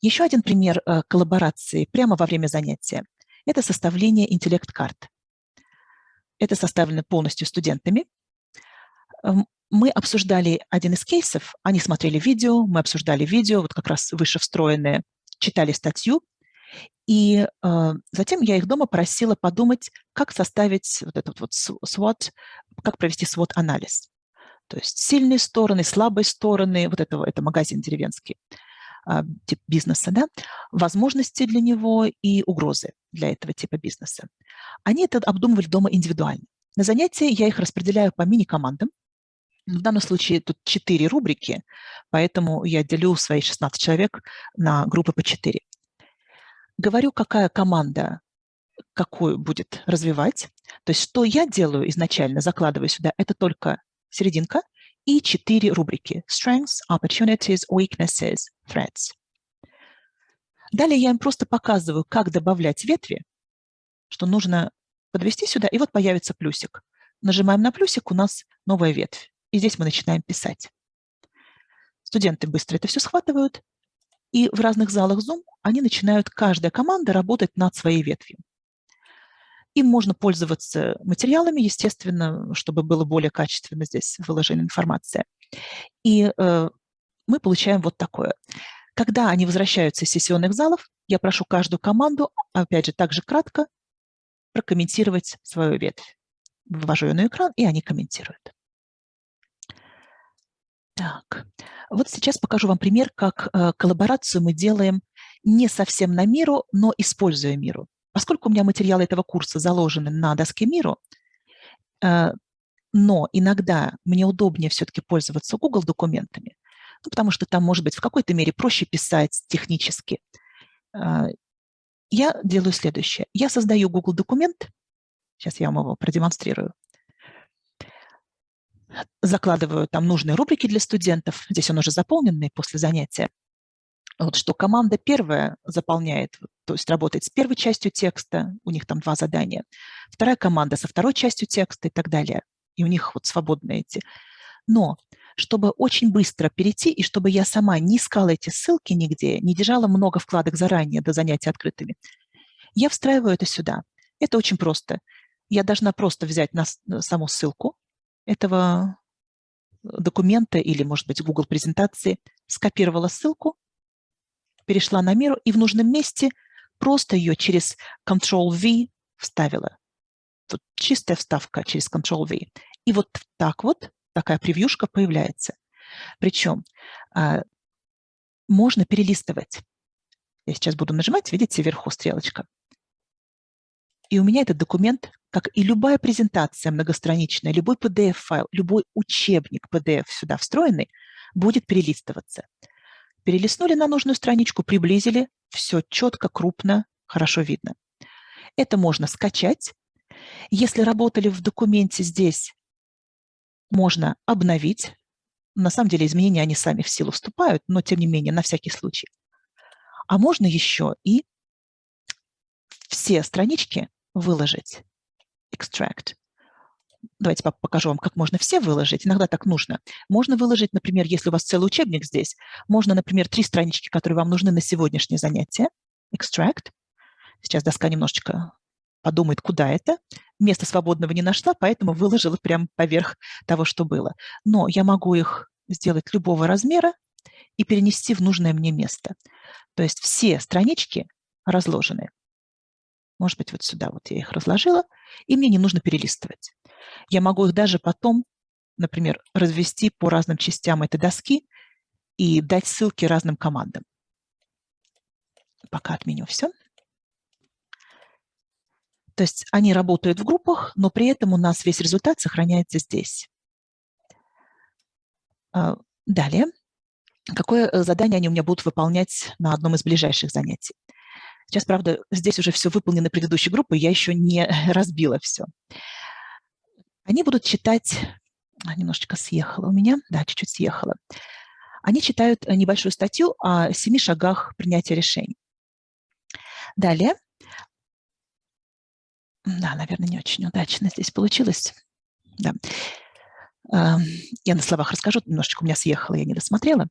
Еще один пример э, коллаборации прямо во время занятия – это составление интеллект-карт. Это составлено полностью студентами. Мы обсуждали один из кейсов, они смотрели видео, мы обсуждали видео, вот как раз выше встроенное, читали статью, и э, затем я их дома просила подумать, как составить вот этот вот SWOT, как провести SWOT-анализ. То есть сильные стороны, слабые стороны, вот этого, это магазин деревенский, э, тип бизнеса, да, возможности для него и угрозы для этого типа бизнеса. Они это обдумывали дома индивидуально. На занятии я их распределяю по мини-командам. В данном случае тут 4 рубрики, поэтому я делю свои 16 человек на группы по 4 говорю, какая команда какую будет развивать. То есть что я делаю изначально, закладываю сюда, это только серединка и четыре рубрики. Strengths, Opportunities, Weaknesses, Threats. Далее я им просто показываю, как добавлять ветви, что нужно подвести сюда, и вот появится плюсик. Нажимаем на плюсик, у нас новая ветвь. И здесь мы начинаем писать. Студенты быстро это все схватывают, и в разных залах Zoom они начинают, каждая команда, работать над своей ветвью. Им можно пользоваться материалами, естественно, чтобы было более качественно здесь выложена информация. И э, мы получаем вот такое. Когда они возвращаются из сессионных залов, я прошу каждую команду, опять же, также кратко прокомментировать свою ветвь. Вывожу ее на экран, и они комментируют. Так, вот сейчас покажу вам пример, как э, коллаборацию мы делаем не совсем на миру, но используя миру. Поскольку у меня материалы этого курса заложены на доске миру, э, но иногда мне удобнее все-таки пользоваться Google документами, ну, потому что там, может быть, в какой-то мере проще писать технически. Э, я делаю следующее. Я создаю Google документ, сейчас я вам его продемонстрирую, закладываю там нужные рубрики для студентов, здесь он уже заполненный после занятия, вот что команда первая заполняет, то есть работает с первой частью текста, у них там два задания, вторая команда со второй частью текста и так далее, и у них вот свободные эти. Но чтобы очень быстро перейти, и чтобы я сама не искала эти ссылки нигде, не держала много вкладок заранее до занятий открытыми, я встраиваю это сюда. Это очень просто. Я должна просто взять на саму ссылку, этого документа или, может быть, Google презентации, скопировала ссылку, перешла на меру и в нужном месте просто ее через Ctrl-V вставила. Тут чистая вставка через Ctrl-V. И вот так вот такая превьюшка появляется. Причем а, можно перелистывать. Я сейчас буду нажимать, видите, вверху стрелочка. И у меня этот документ, как и любая презентация многостраничная, любой PDF-файл, любой учебник PDF сюда встроенный, будет перелистываться. Перелистнули на нужную страничку, приблизили, все четко, крупно, хорошо видно. Это можно скачать. Если работали в документе здесь, можно обновить. На самом деле изменения, они сами в силу вступают, но тем не менее, на всякий случай. А можно еще и все странички выложить. Extract. Давайте покажу вам, как можно все выложить. Иногда так нужно. Можно выложить, например, если у вас целый учебник здесь, можно, например, три странички, которые вам нужны на сегодняшнее занятие. Extract. Сейчас доска немножечко подумает, куда это. Места свободного не нашла, поэтому выложила прямо поверх того, что было. Но я могу их сделать любого размера и перенести в нужное мне место. То есть все странички разложены. Может быть, вот сюда вот я их разложила, и мне не нужно перелистывать. Я могу их даже потом, например, развести по разным частям этой доски и дать ссылки разным командам. пока отменю все. То есть они работают в группах, но при этом у нас весь результат сохраняется здесь. А, далее. Какое э, задание они у меня будут выполнять на одном из ближайших занятий? Сейчас, правда, здесь уже все выполнено предыдущей группой, я еще не разбила все. Они будут читать... А, немножечко съехала у меня. Да, чуть-чуть съехала. Они читают э, небольшую статью о семи шагах принятия решений. Далее. Да, наверное, не очень удачно здесь получилось. Да. Я на словах расскажу, немножечко у меня съехало, я не досмотрела.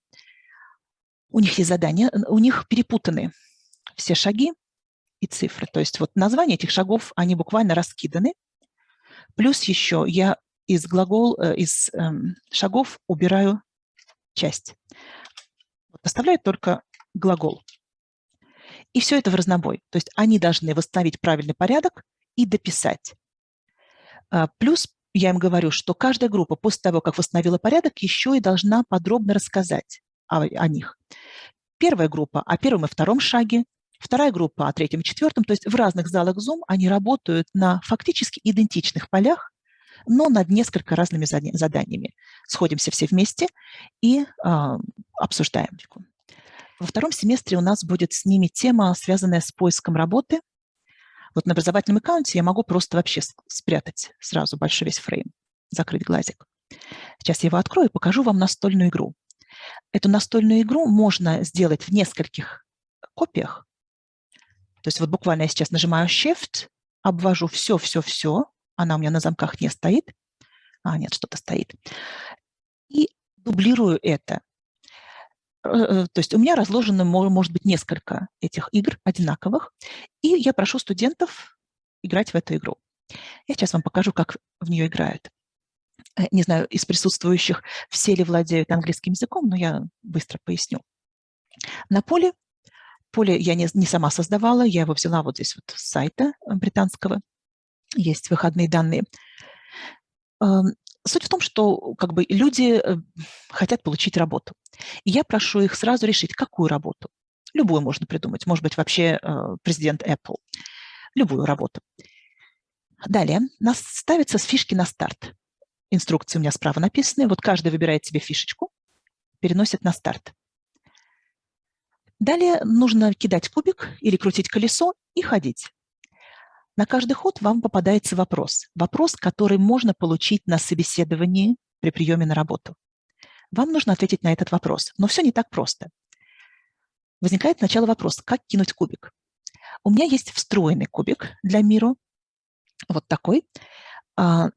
У них есть задания, у них перепутаны все шаги и цифры. То есть вот названия этих шагов, они буквально раскиданы. Плюс еще я из глагол, э, из эм, шагов убираю часть. Оставляю только глагол. И все это в разнобой. То есть они должны восстановить правильный порядок и дописать. А, плюс я им говорю, что каждая группа после того, как восстановила порядок, еще и должна подробно рассказать о, о них. Первая группа о первом и втором шаге, вторая группа о третьем и четвертом. То есть в разных залах Zoom они работают на фактически идентичных полях, но над несколько разными заданиями. Сходимся все вместе и э, обсуждаем. Во втором семестре у нас будет с ними тема, связанная с поиском работы. Вот на образовательном аккаунте я могу просто вообще спрятать сразу большой весь фрейм, закрыть глазик. Сейчас я его открою и покажу вам настольную игру. Эту настольную игру можно сделать в нескольких копиях. То есть вот буквально я сейчас нажимаю Shift, обвожу все-все-все, она у меня на замках не стоит. А, нет, что-то стоит. И дублирую это. Э, э, то есть у меня разложено, может быть, несколько этих игр одинаковых, и я прошу студентов играть в эту игру. Я сейчас вам покажу, как в нее играют. Э, не знаю, из присутствующих все ли владеют английским языком, но я быстро поясню. На поле, поле я не, не сама создавала, я его взяла вот здесь вот с сайта британского, есть выходные данные. Эм, суть в том, что как бы, люди хотят получить работу. И я прошу их сразу решить, какую работу. Любую можно придумать. Может быть, вообще президент Apple. Любую работу. Далее нас ставится с фишки на старт. Инструкции у меня справа написаны. Вот каждый выбирает себе фишечку, переносит на старт. Далее нужно кидать кубик или крутить колесо и ходить. На каждый ход вам попадается вопрос. Вопрос, который можно получить на собеседовании при приеме на работу. Вам нужно ответить на этот вопрос, но все не так просто. Возникает сначала вопрос, как кинуть кубик. У меня есть встроенный кубик для миру, вот такой. А,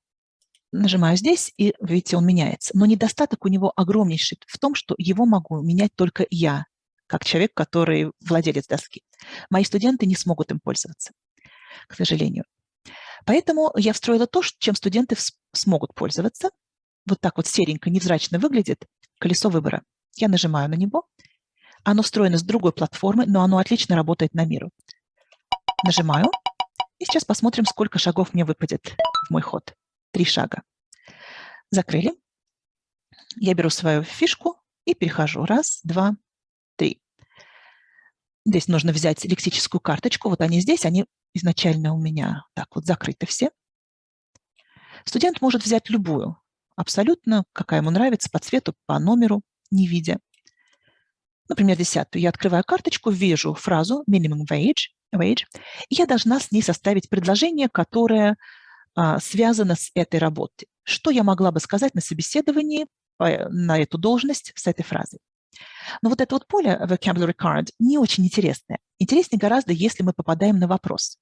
нажимаю здесь, и, видите, он меняется. Но недостаток у него огромнейший в том, что его могу менять только я, как человек, который владелец доски. Мои студенты не смогут им пользоваться, к сожалению. Поэтому я встроила то, чем студенты смогут пользоваться. Вот так вот серенько, невзрачно выглядит колесо выбора. Я нажимаю на него. Оно встроено с другой платформы, но оно отлично работает на миру. Нажимаю. И сейчас посмотрим, сколько шагов мне выпадет в мой ход. Три шага. Закрыли. Я беру свою фишку и перехожу. Раз, два. Здесь нужно взять лексическую карточку. Вот они здесь, они изначально у меня так вот закрыты все. Студент может взять любую, абсолютно, какая ему нравится, по цвету, по номеру, не видя. Например, десятую. Я открываю карточку, вижу фразу minimum wage, wage и я должна с ней составить предложение, которое а, связано с этой работой. Что я могла бы сказать на собеседовании на эту должность с этой фразой? Но вот это вот поле vocabulary card не очень интересное. Интереснее гораздо, если мы попадаем на вопрос.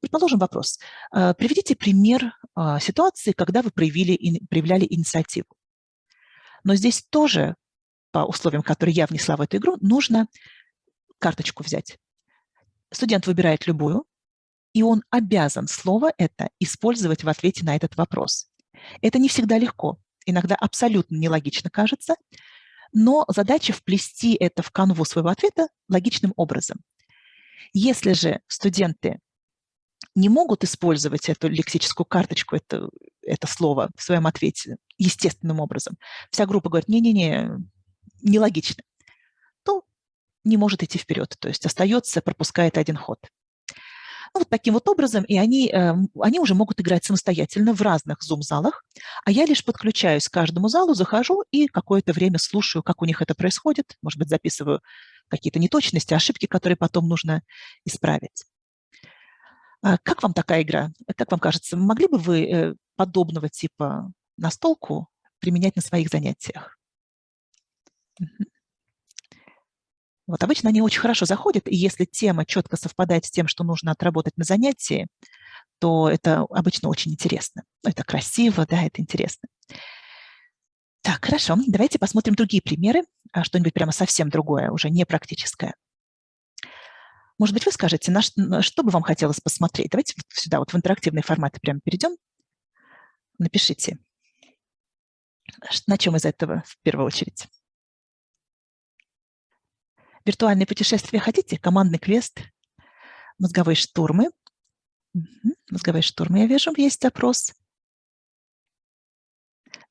Предположим вопрос. А, приведите пример а, ситуации, когда вы проявили, проявляли инициативу. Но здесь тоже, по условиям, которые я внесла в эту игру, нужно карточку взять. Студент выбирает любую, и он обязан слово это использовать в ответе на этот вопрос. Это не всегда легко, иногда абсолютно нелогично кажется, но задача вплести это в канву своего ответа логичным образом. Если же студенты не могут использовать эту лексическую карточку, это, это слово в своем ответе естественным образом, вся группа говорит, не-не-не, нелогично, то не может идти вперед, то есть остается, пропускает один ход. Вот таким вот образом, и они, э, они уже могут играть самостоятельно в разных зум-залах, а я лишь подключаюсь к каждому залу, захожу и какое-то время слушаю, как у них это происходит, может быть, записываю какие-то неточности, ошибки, которые потом нужно исправить. А как вам такая игра? Как вам кажется, могли бы вы э, подобного типа настолку применять на своих занятиях? Вот обычно они очень хорошо заходят, и если тема четко совпадает с тем, что нужно отработать на занятии, то это обычно очень интересно. Это красиво, да, это интересно. Так, хорошо, давайте посмотрим другие примеры, а что-нибудь прямо совсем другое, уже не практическое. Может быть, вы скажете, на что бы вам хотелось посмотреть? Давайте сюда, вот в интерактивный формат прямо перейдем. Напишите, на чем из этого в первую очередь. Виртуальные путешествия хотите? Командный квест, мозговые штурмы. Угу. Мозговые штурмы, я вижу, есть запрос.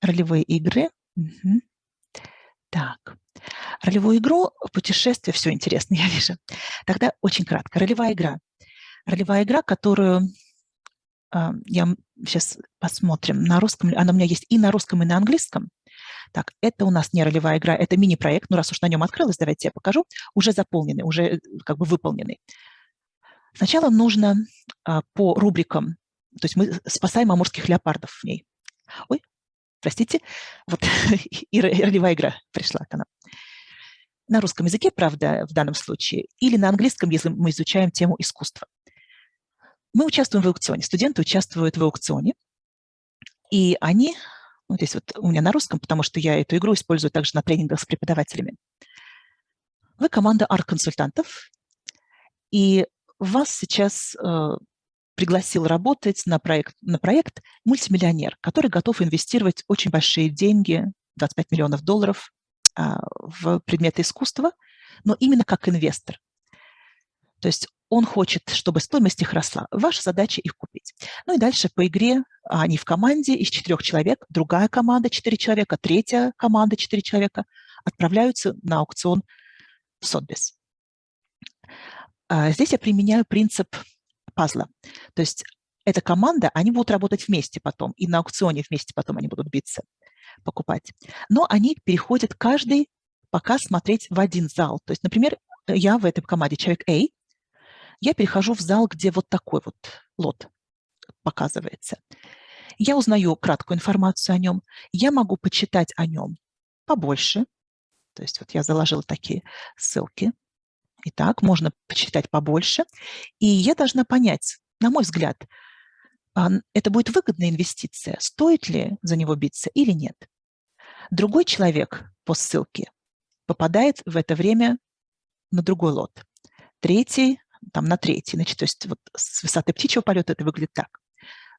Ролевые игры. Угу. Так, ролевую игру, путешествие, все интересно, я вижу. Тогда очень кратко. Ролевая игра. Ролевая игра, которую э, я сейчас посмотрим на русском. Она у меня есть и на русском, и на английском. Так, это у нас не ролевая игра, это мини-проект. Ну, раз уж на нем открылось, давайте я покажу. Уже заполненный, уже э, как бы выполненный. Сначала нужно а, по рубрикам, то есть мы спасаем амурских леопардов в ней. Ой, простите, вот и ролевая игра пришла к нам. На русском языке, правда, в данном случае, или на английском, если мы изучаем тему искусства. Мы участвуем в аукционе, студенты участвуют в аукционе, и они вот здесь вот у меня на русском, потому что я эту игру использую также на тренингах с преподавателями. Вы команда арт-консультантов, и вас сейчас э, пригласил работать на проект, на проект мультимиллионер, который готов инвестировать очень большие деньги, 25 миллионов долларов, э, в предметы искусства, но именно как инвестор. То есть он хочет, чтобы стоимость их росла. Ваша задача их купить. Ну и дальше по игре они в команде из четырех человек, другая команда четыре человека, третья команда четыре человека отправляются на аукцион в Сотбис. А здесь я применяю принцип пазла. То есть эта команда, они будут работать вместе потом, и на аукционе вместе потом они будут биться, покупать. Но они переходят каждый пока смотреть в один зал. То есть, например, я в этой команде человек A, я перехожу в зал, где вот такой вот лот показывается. Я узнаю краткую информацию о нем. Я могу почитать о нем побольше. То есть вот я заложила такие ссылки. Итак, можно почитать побольше. И я должна понять, на мой взгляд, а, это будет выгодная инвестиция, стоит ли за него биться или нет. Другой человек по ссылке попадает в это время на другой лот. Третий там на третий, значит, то есть вот с высоты птичьего полета это выглядит так.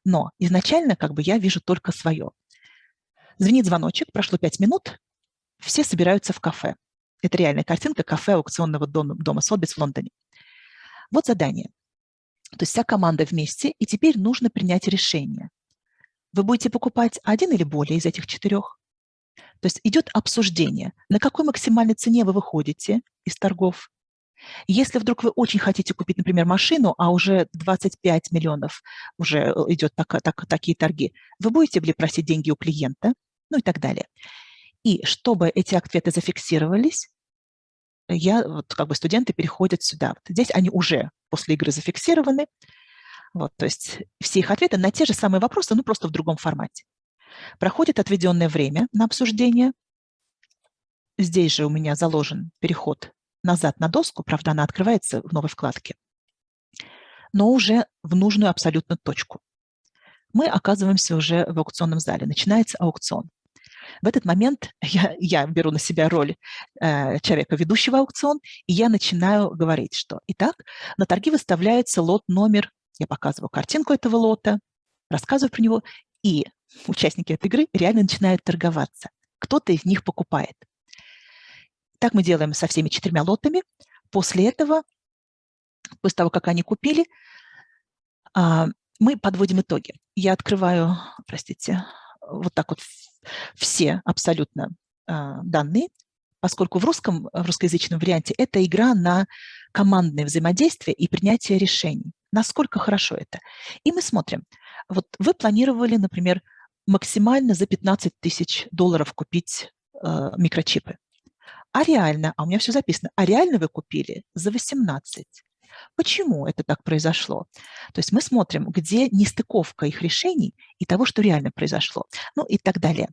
Но изначально как бы я вижу только свое. Звенит звоночек, прошло пять минут, все собираются в кафе. Это реальная картинка кафе аукционного дома, дома Сотбис в Лондоне. Вот задание. То есть вся команда вместе, и теперь нужно принять решение. Вы будете покупать один или более из этих четырех? То есть идет обсуждение, на какой максимальной цене вы выходите из торгов, если вдруг вы очень хотите купить, например, машину, а уже 25 миллионов уже э, идет так, так, такие торги, вы будете ли просить деньги у клиента, ну и так далее. И чтобы эти ответы зафиксировались, я, вот как бы студенты переходят сюда. Вот здесь они уже после игры зафиксированы. Вот, то есть все их ответы на те же самые вопросы, но просто в другом формате. Проходит отведенное время на обсуждение. Здесь же у меня заложен переход назад на доску, правда, она открывается в новой вкладке, но уже в нужную абсолютно точку. Мы оказываемся уже в аукционном зале. Начинается аукцион. В этот момент я, я беру на себя роль э, человека, ведущего аукцион, и я начинаю говорить, что итак, на торги выставляется лот номер, я показываю картинку этого лота, рассказываю про него, и участники этой игры реально начинают торговаться. Кто-то из них покупает. Так мы делаем со всеми четырьмя лотами. После этого, после того, как они купили, а, мы подводим итоги. Я открываю, простите, вот так вот все абсолютно а, данные, поскольку в русском, в русскоязычном варианте это игра на командное взаимодействие и принятие решений. Насколько хорошо это. И мы смотрим. Вот вы планировали, например, максимально за 15 тысяч долларов купить э, микрочипы. А реально, а у меня все записано, а реально вы купили за 18. Почему это так произошло? То есть мы смотрим, где нестыковка их решений и того, что реально произошло, ну и так далее.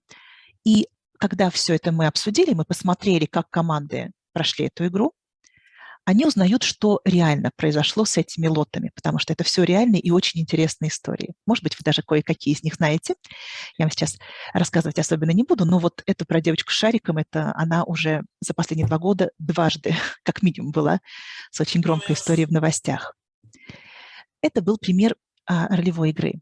И когда все это мы обсудили, мы посмотрели, как команды прошли эту игру, они узнают, что реально произошло с этими лотами, потому что это все реальные и очень интересные истории. Может быть, вы даже кое-какие из них знаете. Я вам сейчас рассказывать особенно не буду, но вот эту про девочку с шариком, это она уже за последние два года дважды, как минимум, была с очень громкой историей в новостях. Это был пример а, ролевой игры.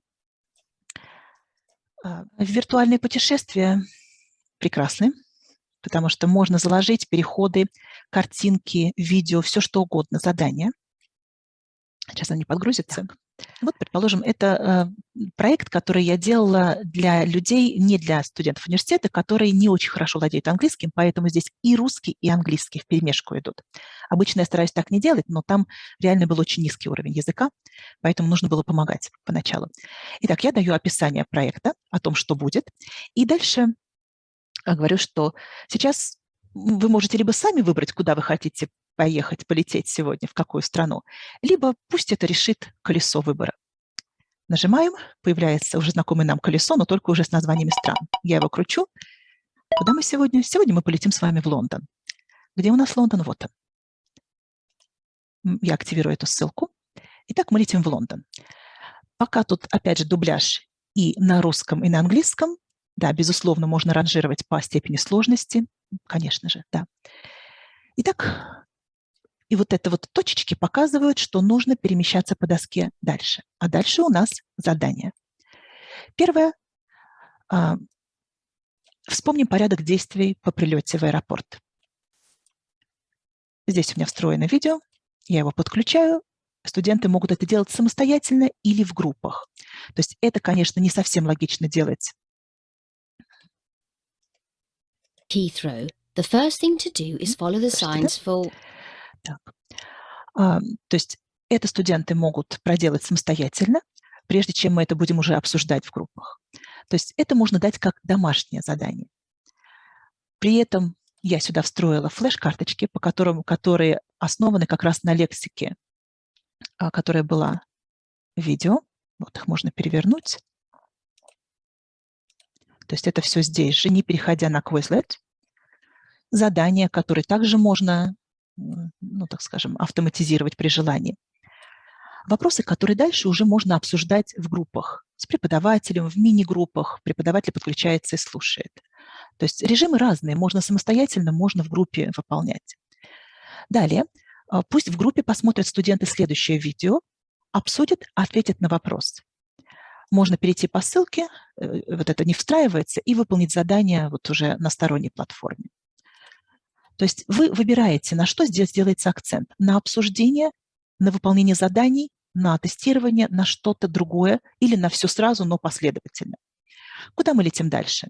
А, виртуальные путешествия прекрасны потому что можно заложить переходы, картинки, видео, все что угодно, задания. Сейчас они подгрузятся. Вот, предположим, это э, проект, который я делала для людей, не для студентов университета, которые не очень хорошо владеют английским, поэтому здесь и русский, и английский в перемешку идут. Обычно я стараюсь так не делать, но там реально был очень низкий уровень языка, поэтому нужно было помогать поначалу. Итак, я даю описание проекта, о том, что будет, и дальше говорю, что сейчас вы можете либо сами выбрать, куда вы хотите поехать, полететь сегодня, в какую страну, либо пусть это решит колесо выбора. Нажимаем, появляется уже знакомое нам колесо, но только уже с названиями стран. Я его кручу. Куда мы сегодня? Сегодня мы полетим с вами в Лондон. Где у нас Лондон? Вот он. Я активирую эту ссылку. Итак, мы летим в Лондон. Пока тут, опять же, дубляж и на русском, и на английском, да, безусловно, можно ранжировать по степени сложности, конечно же, да. Итак, и вот это вот точечки показывают, что нужно перемещаться по доске дальше. А дальше у нас задание. Первое. А, вспомним порядок действий по прилете в аэропорт. Здесь у меня встроено видео, я его подключаю. Студенты могут это делать самостоятельно или в группах. То есть это, конечно, не совсем логично делать Heathrow, the first thing to do is follow the signs for... Так. А, то есть это студенты могут проделать самостоятельно, прежде чем мы это будем уже обсуждать в группах. То есть это можно дать как домашнее задание. При этом я сюда встроила флеш-карточки, по которым, которые основаны как раз на лексике, а, которая была в видео. Вот их можно перевернуть. То есть это все здесь же, не переходя на Quizlet. Задания, которые также можно, ну, так скажем, автоматизировать при желании. Вопросы, которые дальше уже можно обсуждать в группах с преподавателем, в мини-группах. Преподаватель подключается и слушает. То есть режимы разные, можно самостоятельно, можно в группе выполнять. Далее, а, пусть в группе посмотрят студенты следующее видео, обсудят, ответят на вопрос можно перейти по ссылке, э, вот это не встраивается, и выполнить задание вот уже на сторонней платформе. То есть вы выбираете, на что здесь делается акцент. На обсуждение, на выполнение заданий, на тестирование, на что-то другое или на все сразу, но последовательно. Куда мы летим дальше?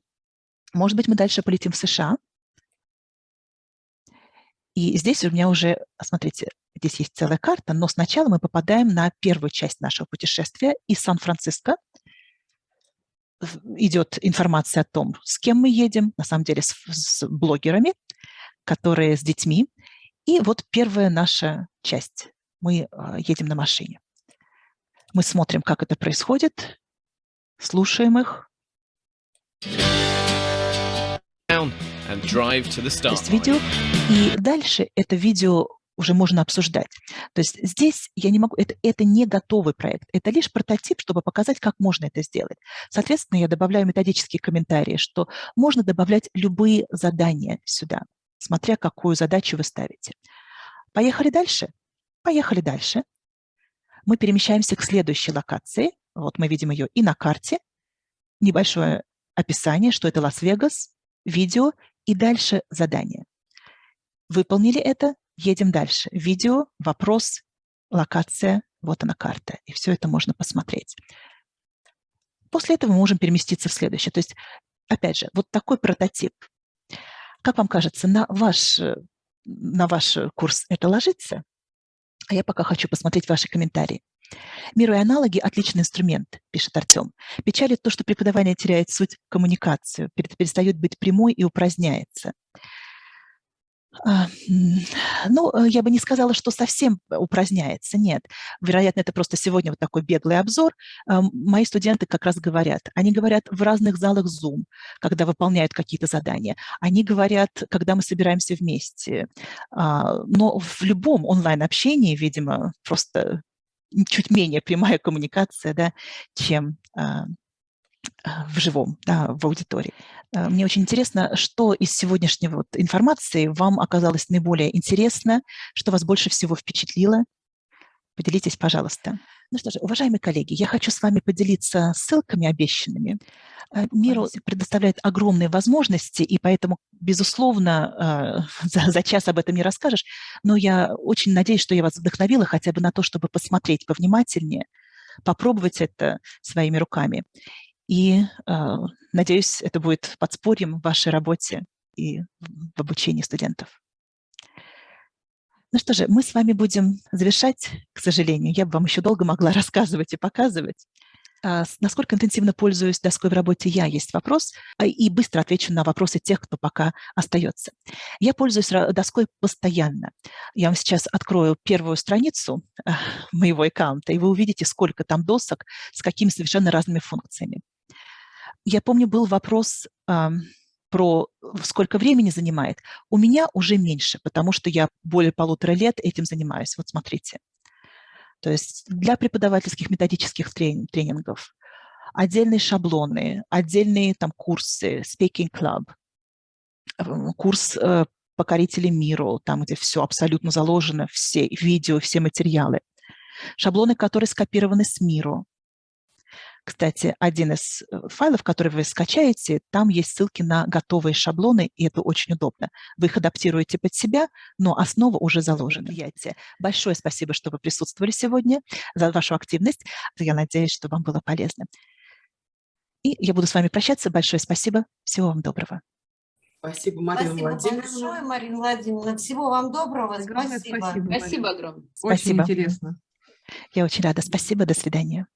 Может быть, мы дальше полетим в США. И здесь у меня уже, смотрите, здесь есть целая карта, но сначала мы попадаем на первую часть нашего путешествия из Сан-Франциско идет информация о том, с кем мы едем, на самом деле с, с блогерами, которые с детьми. И вот первая наша часть. Мы а, едем на машине. Мы смотрим, как это происходит, слушаем их. То есть видео. И дальше это видео уже можно обсуждать. То есть здесь я не могу, это, это не готовый проект, это лишь прототип, чтобы показать, как можно это сделать. Соответственно, я добавляю методические комментарии, что можно добавлять любые задания сюда, смотря какую задачу вы ставите. Поехали дальше? Поехали дальше. Мы перемещаемся к следующей локации. Вот мы видим ее и на карте. Небольшое описание, что это Лас-Вегас, видео и дальше задание. Выполнили это, Едем дальше. Видео, вопрос, локация, вот она карта. И все это можно посмотреть. После этого мы можем переместиться в следующее. То есть, опять же, вот такой прототип. Как вам кажется, на ваш, э, на ваш курс это ложится? А я пока хочу посмотреть ваши комментарии. Миру и аналоги – отличный инструмент, пишет Артем. Печалит то, что преподавание теряет суть коммуникацию, перестает быть прямой и упраздняется. А, ну, э, я бы не сказала, что совсем упраздняется, нет. Вероятно, это просто сегодня вот такой беглый обзор. А, мои студенты как раз говорят, они говорят в разных залах Zoom, когда выполняют какие-то задания. Они говорят, когда мы собираемся вместе. А, но в любом онлайн-общении, видимо, просто чуть менее прямая коммуникация, да, чем в живом, да, в аудитории. Э, мне очень интересно, что из сегодняшней вот информации вам оказалось наиболее интересно, что вас больше всего впечатлило. Поделитесь, пожалуйста. Ну что же, уважаемые коллеги, я хочу с вами поделиться ссылками обещанными. Э, Миру предоставляет огромные возможности, и поэтому, безусловно, э, за, за час об этом не расскажешь, но я очень надеюсь, что я вас вдохновила хотя бы на то, чтобы посмотреть повнимательнее, попробовать это своими руками. И э, надеюсь, это будет подспорьем в вашей работе и в обучении студентов. Ну что же, мы с вами будем завершать, к сожалению. Я бы вам еще долго могла рассказывать и показывать. А насколько интенсивно пользуюсь доской в работе я, есть вопрос, а, и быстро отвечу на вопросы тех, кто пока остается. Я пользуюсь доской постоянно. Я вам сейчас открою первую страницу а, моего аккаунта, и вы увидите, сколько там досок с какими совершенно разными функциями. Я помню, был вопрос э, про сколько времени занимает. У меня уже меньше, потому что я более полутора лет этим занимаюсь. Вот смотрите. То есть для преподавательских методических трени тренингов отдельные шаблоны, отдельные там курсы, Speaking Club, курс э, «Покорители миру», там, где все абсолютно заложено, все видео, все материалы. Шаблоны, которые скопированы с миру, кстати, один из э, файлов, который вы скачаете, там есть ссылки на готовые шаблоны, и это очень удобно. Вы их адаптируете под себя, но основа уже заложена. Большое спасибо, что вы присутствовали сегодня, за вашу активность. Я надеюсь, что вам было полезно. И я буду с вами прощаться. Большое спасибо. Всего вам доброго. Спасибо, Марина спасибо Владимировна. большое, Марина Владимировна. Всего вам доброго. Огромное спасибо. спасибо, Спасибо огромное. Очень Спасибо. интересно. Я очень рада. Спасибо. До свидания.